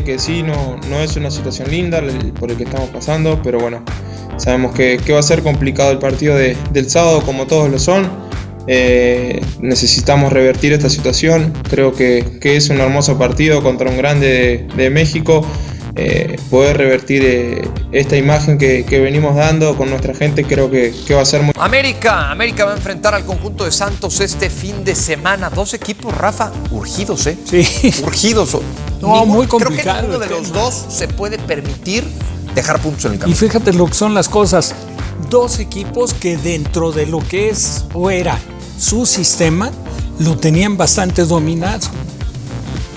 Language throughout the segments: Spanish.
que sí, no, no es una situación linda por el que estamos pasando, pero bueno, sabemos que, va a ser complicado el partido del sábado como todos lo son. Eh, necesitamos revertir esta situación, creo que, es un hermoso partido contra un grande de, México. Eh, poder revertir eh, esta imagen que, venimos dando con nuestra gente creo que, que, va a ser muy... América, América va a enfrentar al conjunto de Santos este fin de semana. Dos equipos, Rafa, urgidos, ¿eh? Sí. Urgidos. No, muy complicado. Creo que ninguno de los dos se puede permitir dejar puntos en el camino. Y fíjate lo que son las cosas. Dos equipos que dentro de lo que es o era su sistema, lo tenían bastante dominado.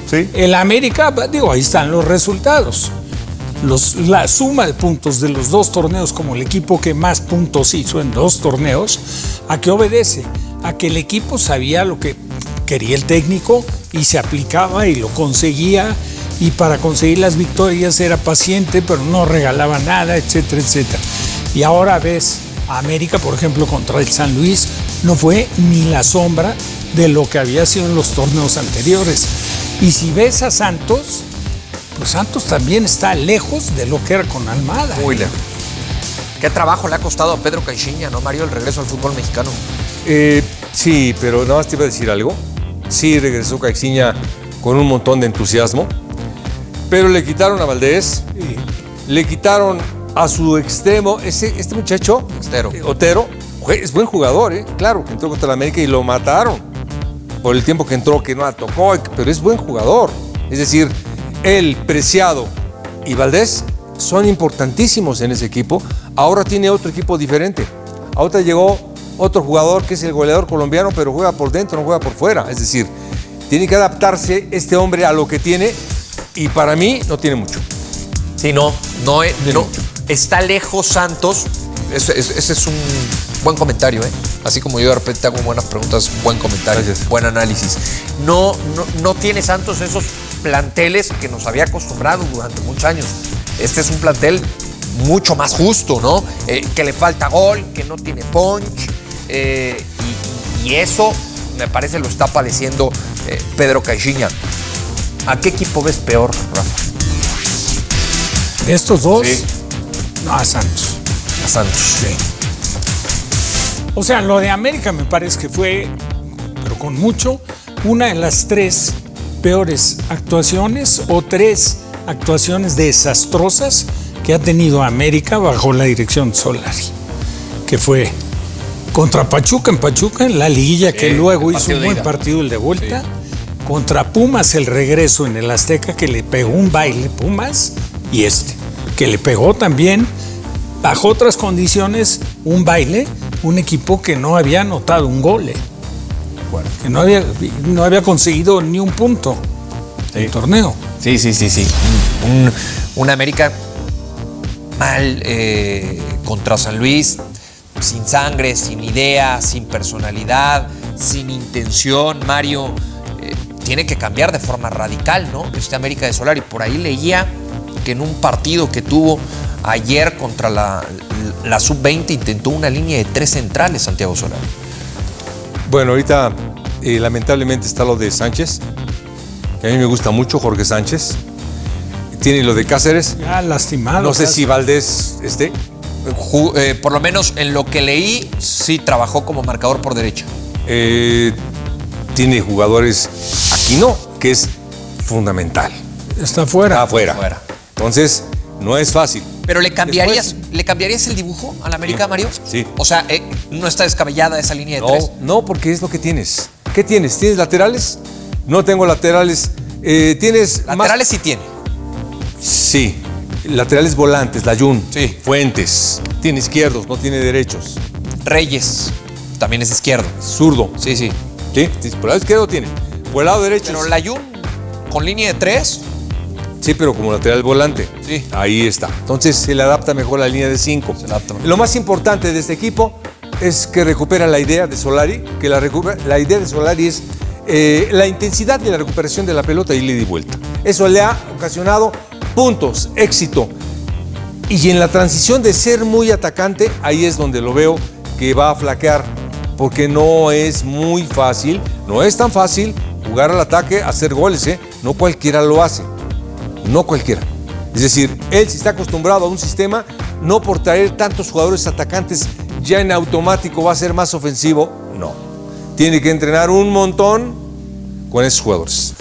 Sí. El América, digo, ahí están los resultados. Los, la suma de puntos de los dos torneos como el equipo que más puntos hizo en dos torneos, ¿a qué obedece? A que el equipo sabía lo que quería el técnico y se aplicaba y lo conseguía y para conseguir las victorias era paciente pero no regalaba nada, etcétera, etcétera. Y ahora ves a América, por ejemplo, contra el San Luis, no fue ni la sombra de lo que había sido en los torneos anteriores. Y si ves a Santos, pues Santos también está lejos de lo que era con Almada. Muy lejos. ¿Qué trabajo le ha costado a Pedro Caixinha, no, Mario, el regreso al fútbol mexicano? Eh, sí, pero nada más te iba a decir algo sí regresó Caixinha con un montón de entusiasmo, pero le quitaron a Valdés, le quitaron a su extremo, ese, este muchacho, eh, Otero, es buen jugador, ¿eh? claro, que entró contra la América y lo mataron por el tiempo que entró, que no la tocó, pero es buen jugador. Es decir, él, Preciado y Valdés son importantísimos en ese equipo. Ahora tiene otro equipo diferente. Ahora llegó otro jugador que es el goleador colombiano, pero juega por dentro, no juega por fuera. Es decir, tiene que adaptarse este hombre a lo que tiene y para mí no tiene mucho. Sí, no, no, no está lejos Santos. Ese, es un buen comentario, ¿eh? Así como yo de repente hago buenas preguntas, buen comentario, buen análisis. No, no, no tiene Santos esos planteles que nos había acostumbrado durante muchos años. Este es un plantel mucho más justo, ¿no? Eh, que le falta gol, que no tiene punch, eh, y, eso me parece lo está padeciendo eh, Pedro Caixinha. ¿A qué equipo ves peor, Rafa? ¿Estos dos? No, a Santos. A Santos. Sí. O sea, lo de América me parece que fue, pero con mucho, una de las tres peores actuaciones o tres actuaciones desastrosas que ha tenido América bajo la dirección de Solari, que fue contra Pachuca en Pachuca, en la liguilla que luego hizo un buen partido el de vuelta. Contra Pumas el regreso en el Azteca que le pegó un baile Pumas y este, que le pegó también bajo otras condiciones un baile, un equipo que no había anotado un gol, eh. que no había, no había conseguido ni un punto del torneo. Sí, sí, sí, sí. Un, América mal eh, contra San Luis, sin sangre, sin idea, sin personalidad, sin intención, Mario, eh, tiene que cambiar de forma radical, ¿no? Este América de Solari. Por ahí leía que en un partido que tuvo ayer contra la, Sub-20 intentó una línea de tres centrales, Santiago Solari. Bueno, ahorita eh, lamentablemente está lo de Sánchez, que a mí me gusta mucho, Jorge Sánchez. Tiene lo de Cáceres. Ya lastimado. No sé si Valdés esté. Eh, por lo menos en lo que leí, sí trabajó como marcador por derecha. Eh, tiene jugadores aquí no, que es fundamental. Está fuera. Está afuera. Entonces, no es fácil. Pero le cambiarías, ¿le cambiarías el dibujo a la América, Mario? Sí. O sea, eh, no está descabellada esa línea de no, tres. No, porque es lo que tienes. ¿Qué tienes? ¿Tienes laterales? No tengo laterales. ¿Tienes Laterales sí tiene. Sí. Laterales volantes, Layun. Sí. Fuentes. Tiene izquierdos, no tiene derechos. Reyes. También es izquierdo. Zurdo. Sí, sí. Sí, por el lado izquierdo tiene. Por el lado derecho. Pero Layun, con línea de tres. Sí, pero como lateral volante. Sí. Ahí está. Entonces se le adapta mejor la línea de cinco. Se adapta Lo más importante de este equipo es que recupera la idea de Solari, que la, la idea de Solari es eh, la intensidad de la recuperación de la pelota y le di vuelta. Eso le ha ocasionado puntos, éxito. Y en la transición de ser muy atacante, ahí es donde lo veo que va a flaquear, porque no es muy fácil, no es tan fácil jugar al ataque, hacer goles, ¿eh? no cualquiera lo hace. no cualquiera. Es decir, él si está acostumbrado a un sistema, no por traer tantos jugadores atacantes ya en automático va a ser más ofensivo, no. Tiene que entrenar un montón con esos jugadores.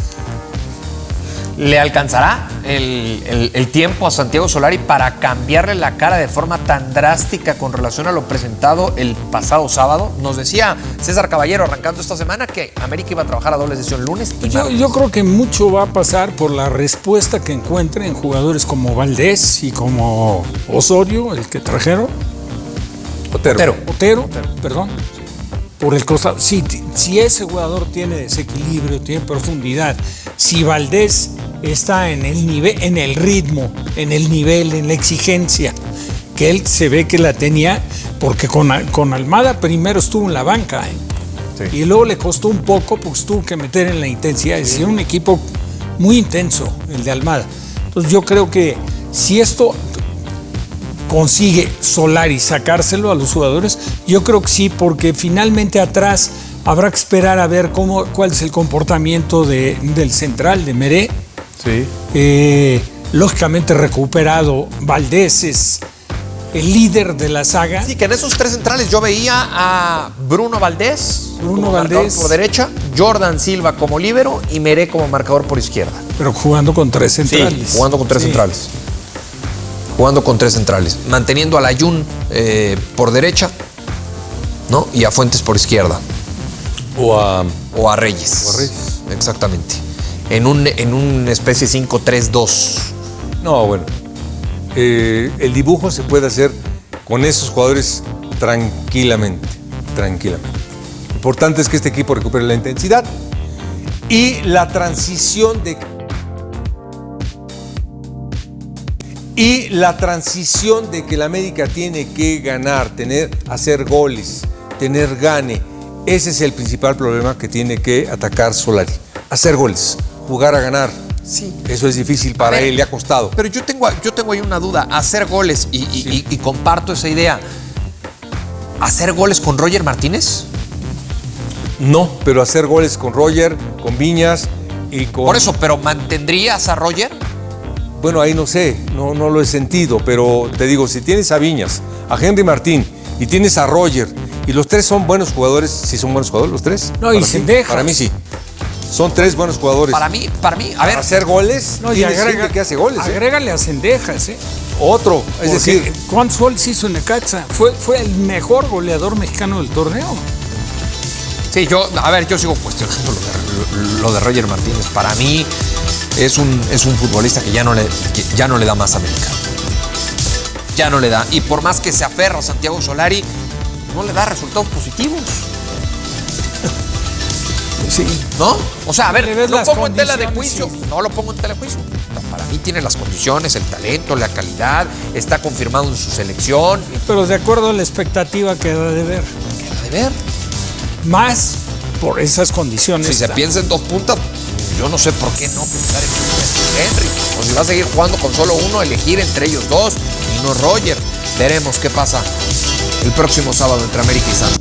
¿Le alcanzará el, el- el tiempo a Santiago Solari para cambiarle la cara de forma tan drástica con relación a lo presentado el pasado sábado? Nos decía César Caballero arrancando esta semana que América iba a trabajar a doble sesión lunes y Yo, yo creo que mucho va a pasar por la respuesta que encuentre en jugadores como Valdés y como Osorio, el que trajeron, Otero. Otero. Otero, perdón, por el costado. Si, si ese jugador tiene desequilibrio, tiene profundidad, si Valdés está en el nivel, en el ritmo, en el nivel, en la exigencia, que él se ve que la tenía, porque con, con Almada primero estuvo en la banca, ¿eh? y luego le costó un poco, pues tuvo que meter en la intensidad. Es un equipo muy intenso, el de Almada. Entonces yo creo que si esto consigue Solari sacárselo a los jugadores, yo creo que sí, porque finalmente atrás habrá que esperar a ver cómo, cuál es el comportamiento de- del central, de Meré. Sí. Eh, lógicamente recuperado, Valdés es el líder de la saga. Sí, que en esos tres centrales yo veía a Bruno Valdés, Bruno Valdés. por derecha, Jordan Silva como líbero y Meré como marcador por izquierda. Pero jugando con tres centrales. jugando con tres Sí. centrales. Jugando con tres centrales. Manteniendo a Ayun eh, por derecha, ¿no? Y a Fuentes por izquierda. O a. O a Reyes. O a Reyes. Exactamente. En un, en una especie 5-3-2. No, bueno. Eh, el dibujo se puede hacer con esos jugadores tranquilamente. Tranquilamente. Lo importante es que este equipo recupere la intensidad y la transición de. Y la transición de que la América tiene que ganar, tener, hacer goles, tener gane. Ese es el principal problema que tiene que atacar Solari. Hacer goles, jugar a ganar. Sí. Eso es difícil para ver, él, le ha costado. Pero yo tengo, yo tengo ahí una duda. Hacer goles, y, y- y- y comparto esa idea. ¿Hacer goles con Roger Martínez? No, pero hacer goles con Roger, con Viñas y con. Por eso, pero ¿mantendrías a Roger? Bueno, ahí no sé, no, no lo he sentido, pero te digo, si tienes a Viñas, a Henry Martín y tienes a Roger, y los tres son buenos jugadores, sí son buenos jugadores los tres. No, y Para sin mí-. Para mí sí. Son tres buenos jugadores. Para mí, para mí, a Para ver, hacer goles, No, y agrega- gente que hace goles. ¿eh? Agrégale a Cendejas, ¿eh? Otro, es Porque decir, ¿cuántos goles hizo en Necaxa? Fue, fue el mejor goleador mexicano del torneo. Sí, yo, a ver, yo sigo cuestionando lo de, lo de Roger Martínez. Para mí es un, es un futbolista que ya no, le, que ya no le da más a América. Ya no le da. Y por más que se aferra a Santiago Solari, no le da resultados positivos. Sí. ¿No? O sea, a ver, lo pongo en tela de juicio. No lo pongo en tela de juicio. No, Para mí tiene las condiciones, el talento, la calidad, está confirmado en su selección. Pero de acuerdo a la expectativa que da de ver. Queda de ver. Más por esas condiciones. Si se piensa en dos puntas, yo no sé por qué no pensar en Henry. O si va a seguir jugando con solo uno, elegir entre ellos dos y no Roger. Veremos qué pasa el próximo sábado entre América y Santos.